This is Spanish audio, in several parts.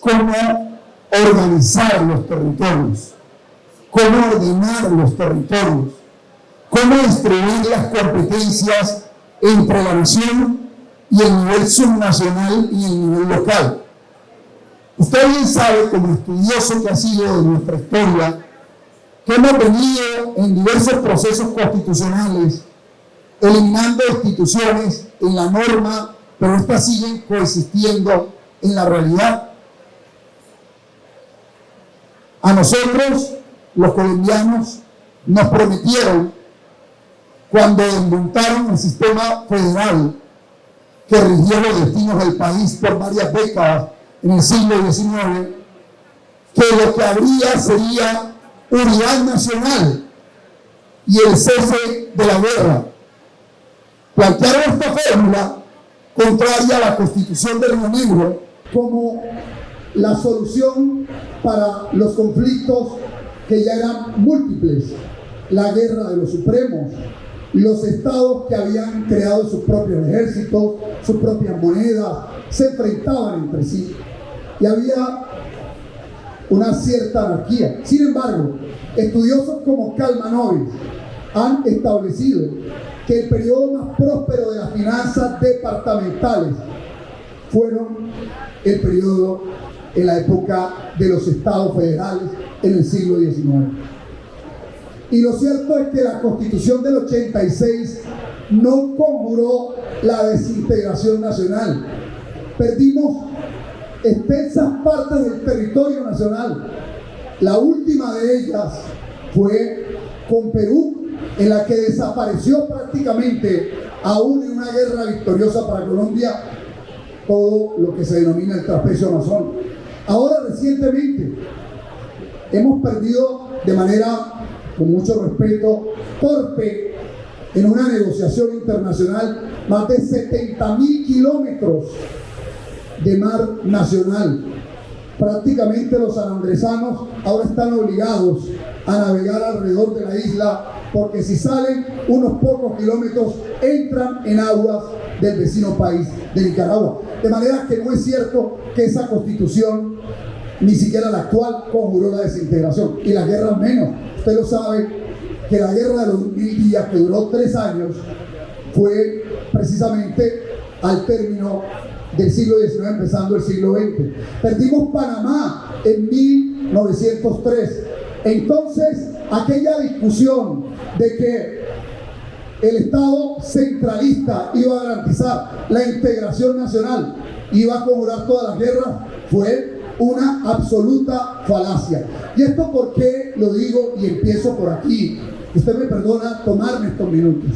cómo organizar los territorios, cómo ordenar los territorios, cómo distribuir las competencias entre la nación y el nivel subnacional y el nivel local. Usted bien sabe, como estudioso que ha sido de nuestra historia, que hemos venido en diversos procesos constitucionales eliminando instituciones en la norma, pero estas siguen coexistiendo en la realidad. A nosotros, los colombianos, nos prometieron cuando desmontaron el sistema federal que rigió los destinos del país por varias décadas en el siglo XIX, que lo que habría sería unidad nacional y el cese de la guerra. Plantearon esta fórmula contraria a la constitución del Río Negro como la solución para los conflictos que ya eran múltiples, la guerra de los supremos, los estados que habían creado sus propios ejércitos, sus propias monedas, se enfrentaban entre sí y había una cierta anarquía. Sin embargo, estudiosos como Kalmanovic han establecido que el periodo más próspero de las finanzas departamentales fueron el periodo en la época de los estados federales en el siglo XIX. Y lo cierto es que la constitución del 86 no conjuró la desintegración nacional. Perdimos extensas partes del territorio nacional. La última de ellas fue con Perú, en la que desapareció prácticamente, aún en una guerra victoriosa para Colombia, todo lo que se denomina el trapecio amazón. Ahora recientemente hemos perdido de manera, con mucho respeto, torpe en una negociación internacional más de 70 mil kilómetros de mar nacional. Prácticamente los sanandresanos ahora están obligados a navegar alrededor de la isla porque si salen unos pocos kilómetros entran en aguas del vecino país de Nicaragua. De manera que no es cierto que esa constitución, ni siquiera la actual, conjuró la desintegración. Y la guerra menos. Usted lo sabe que la guerra de los mil días, que duró tres años, fue precisamente al término del siglo XIX, empezando el siglo XX. Perdimos Panamá en 1903. Entonces, aquella discusión de que el Estado centralista iba a garantizar la integración nacional, iba a conjurar todas las guerras, fue una absoluta falacia. ¿Y esto por qué lo digo y empiezo por aquí? Usted me perdona tomarme estos minutos.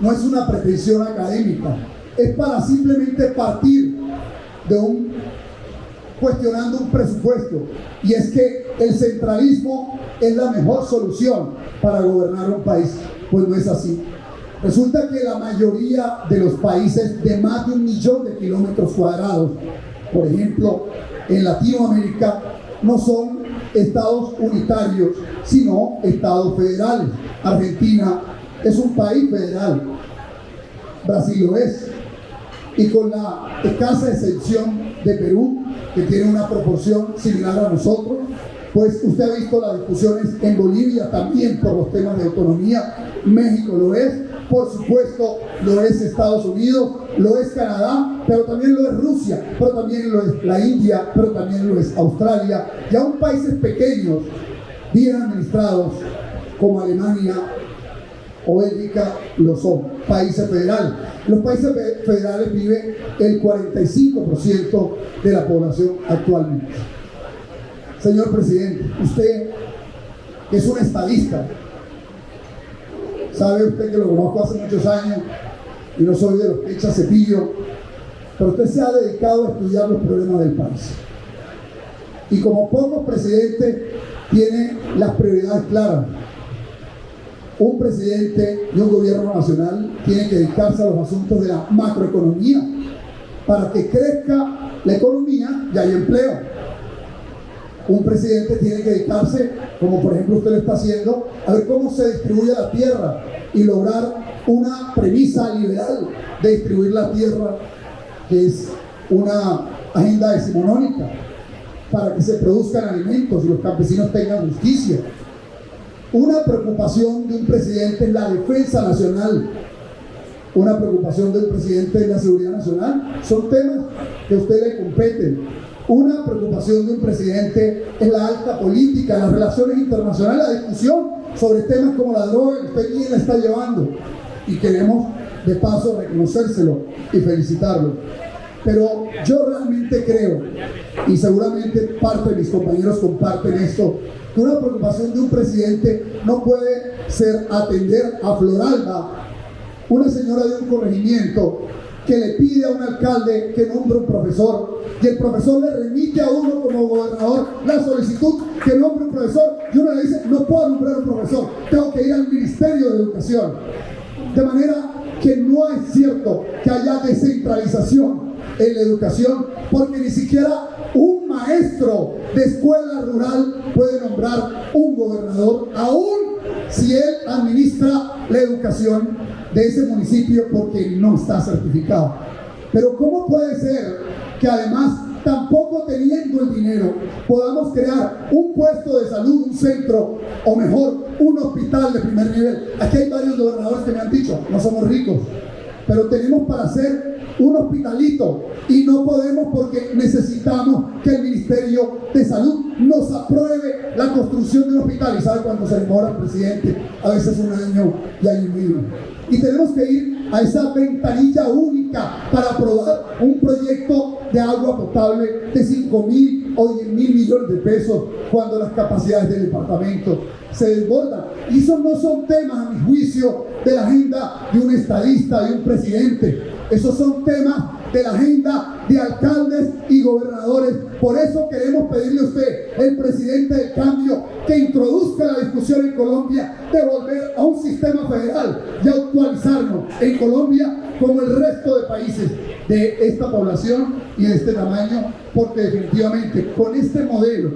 No es una pretensión académica, es para simplemente partir de un cuestionando un presupuesto y es que el centralismo es la mejor solución para gobernar un país. Pues no es así. Resulta que la mayoría de los países de más de un millón de kilómetros cuadrados, por ejemplo, en Latinoamérica, no son estados unitarios, sino estados federales. Argentina es un país federal, Brasil lo es, y con la escasa excepción de Perú, que tiene una proporción similar a nosotros, pues usted ha visto las discusiones en Bolivia también por los temas de autonomía, México lo es, por supuesto lo es Estados Unidos, lo es Canadá, pero también lo es Rusia, pero también lo es la India, pero también lo es Australia, y aún países pequeños, bien administrados, como Alemania o Bélgica, lo son, países federales. Los países federales vive el 45% de la población actualmente. Señor presidente, usted es un estadista, sabe usted que lo conozco hace muchos años y no soy de los que echa cepillo, pero usted se ha dedicado a estudiar los problemas del país. Y como pocos presidentes tiene las prioridades claras un presidente y un gobierno nacional tienen que dedicarse a los asuntos de la macroeconomía para que crezca la economía y haya empleo. Un presidente tiene que dedicarse, como por ejemplo usted lo está haciendo, a ver cómo se distribuye la tierra y lograr una premisa liberal de distribuir la tierra, que es una agenda decimonónica. para que se produzcan alimentos y los campesinos tengan justicia. Una preocupación de un presidente es la defensa nacional. Una preocupación del presidente es la seguridad nacional. Son temas que a usted le competen. Una preocupación de un presidente es la alta política, las relaciones internacionales, la discusión sobre temas como la droga que usted quién la está llevando. Y queremos de paso reconocérselo y felicitarlo. Pero yo realmente creo, y seguramente parte de mis compañeros comparten esto, que una preocupación de un presidente no puede ser atender a Floralba, una señora de un corregimiento que le pide a un alcalde que nombre un profesor. Y el profesor le remite a uno como gobernador la solicitud que nombre un profesor. Y uno le dice no puedo nombrar un profesor, tengo que ir al Ministerio de Educación. De manera que no es cierto que haya descentralización en la educación, porque ni siquiera un maestro de escuela rural puede nombrar un gobernador, aún si él administra la educación de ese municipio porque no está certificado. Pero ¿cómo puede ser que además tampoco teniendo el dinero podamos crear un puesto de salud, un centro o mejor un hospital de primer nivel? Aquí hay varios gobernadores que me han dicho, no somos ricos, pero tenemos para hacer un hospitalito y no podemos porque necesitamos que el Ministerio de Salud nos apruebe la construcción de un hospital. ¿Y sabe cuánto se demora el presidente? A veces un año y año y medio. Y tenemos que ir a esa ventanilla única para aprobar un proyecto de agua potable de 5 mil o 10 mil millones de pesos cuando las capacidades del departamento se desbordan. Y esos no son temas, a mi juicio, de la agenda de un estadista, de un presidente. Esos son temas de la agenda de alcaldes y gobernadores. Por eso queremos pedirle a usted, el presidente del cambio, que introduzca la discusión en Colombia de volver a un sistema federal y actualizarnos en Colombia como el resto de países de esta población y de este tamaño, porque definitivamente con este modelo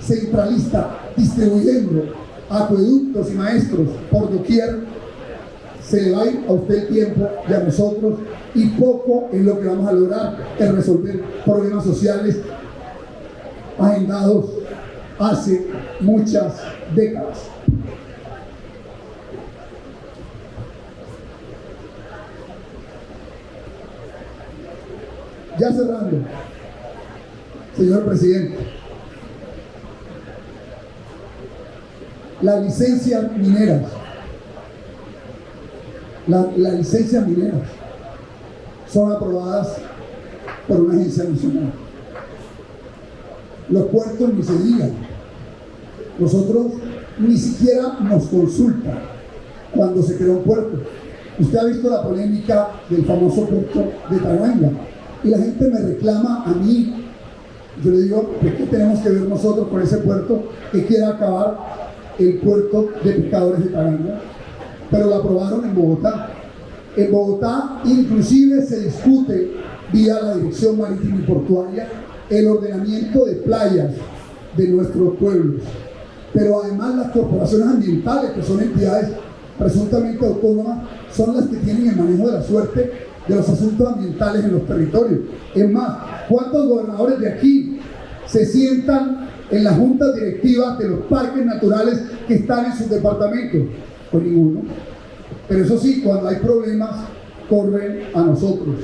centralista distribuyendo acueductos y maestros por doquier, se le va a ir a usted el tiempo y a nosotros y poco es lo que vamos a lograr es resolver problemas sociales agendados hace muchas décadas. Ya cerrando, señor presidente, las licencias mineras, las licencias mineras son aprobadas por una agencia nacional. Los puertos ni se digan. Nosotros ni siquiera nos consultan cuando se crea un puerto. Usted ha visto la polémica del famoso puerto de Taraanga y la gente me reclama a mí. Yo le digo, ¿qué tenemos que ver nosotros con ese puerto que quiere acabar el puerto de pescadores de Taraanga? Pero lo aprobaron en Bogotá. En Bogotá inclusive se discute vía la Dirección Marítima y Portuaria el ordenamiento de playas de nuestros pueblos. Pero además las corporaciones ambientales, que son entidades presuntamente autónomas, son las que tienen el manejo de la suerte de los asuntos ambientales en los territorios. Es más, ¿cuántos gobernadores de aquí se sientan en las juntas directivas de los parques naturales que están en sus departamentos? Pues ninguno. Pero eso sí, cuando hay problemas, corren a nosotros.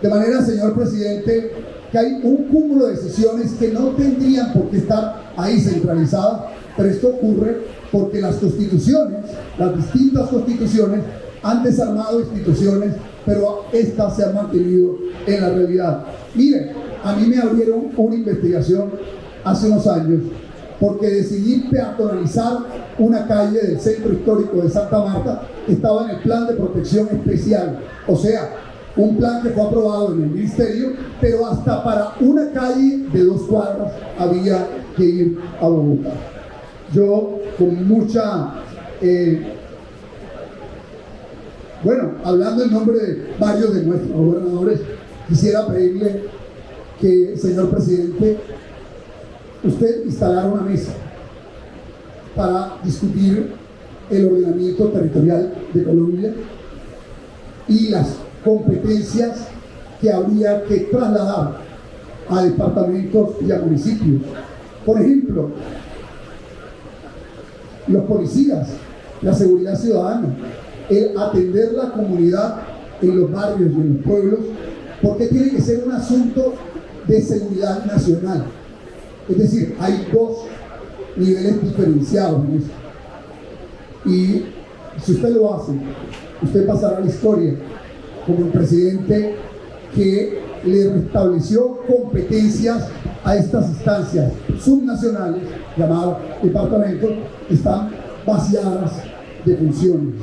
De manera, señor presidente, que hay un cúmulo de decisiones que no tendrían por qué estar ahí centralizadas, pero esto ocurre porque las constituciones, las distintas constituciones, han desarmado instituciones, pero estas se han mantenido en la realidad. Miren, a mí me abrieron una investigación hace unos años porque decidí peatonalizar una calle del centro histórico de Santa Marta estaba en el plan de protección especial, o sea, un plan que fue aprobado en el ministerio, pero hasta para una calle de dos cuadras había que ir a Bogotá. Yo con mucha, eh, bueno, hablando en nombre de varios de nuestros gobernadores, quisiera pedirle que, señor presidente, usted instalara una mesa para discutir el ordenamiento territorial de Colombia y las competencias que habría que trasladar a departamentos y a municipios. Por ejemplo, los policías, la seguridad ciudadana, el atender la comunidad en los barrios y en los pueblos, porque tiene que ser un asunto de seguridad nacional. Es decir, hay dos niveles diferenciados en eso. Y si usted lo hace, usted pasará a la historia como un presidente que le restableció competencias a estas instancias subnacionales, llamadas departamentos, están vaciadas de funciones,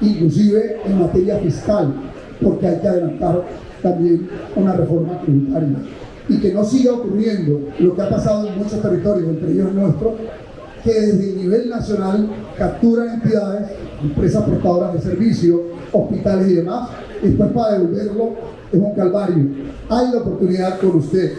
inclusive en materia fiscal, porque hay que adelantar también una reforma tributaria. Y que no siga ocurriendo lo que ha pasado en muchos territorios, entre ellos nuestro, que desde el nivel nacional capturan entidades, empresas portadoras de servicios, hospitales y demás, después para devolverlo es un calvario. Hay la oportunidad con usted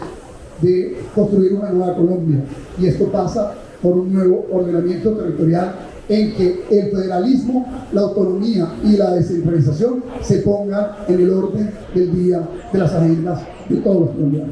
de construir una nueva Colombia y esto pasa por un nuevo ordenamiento territorial en que el federalismo, la autonomía y la descentralización se pongan en el orden del día de las agendas de todos los colombianos.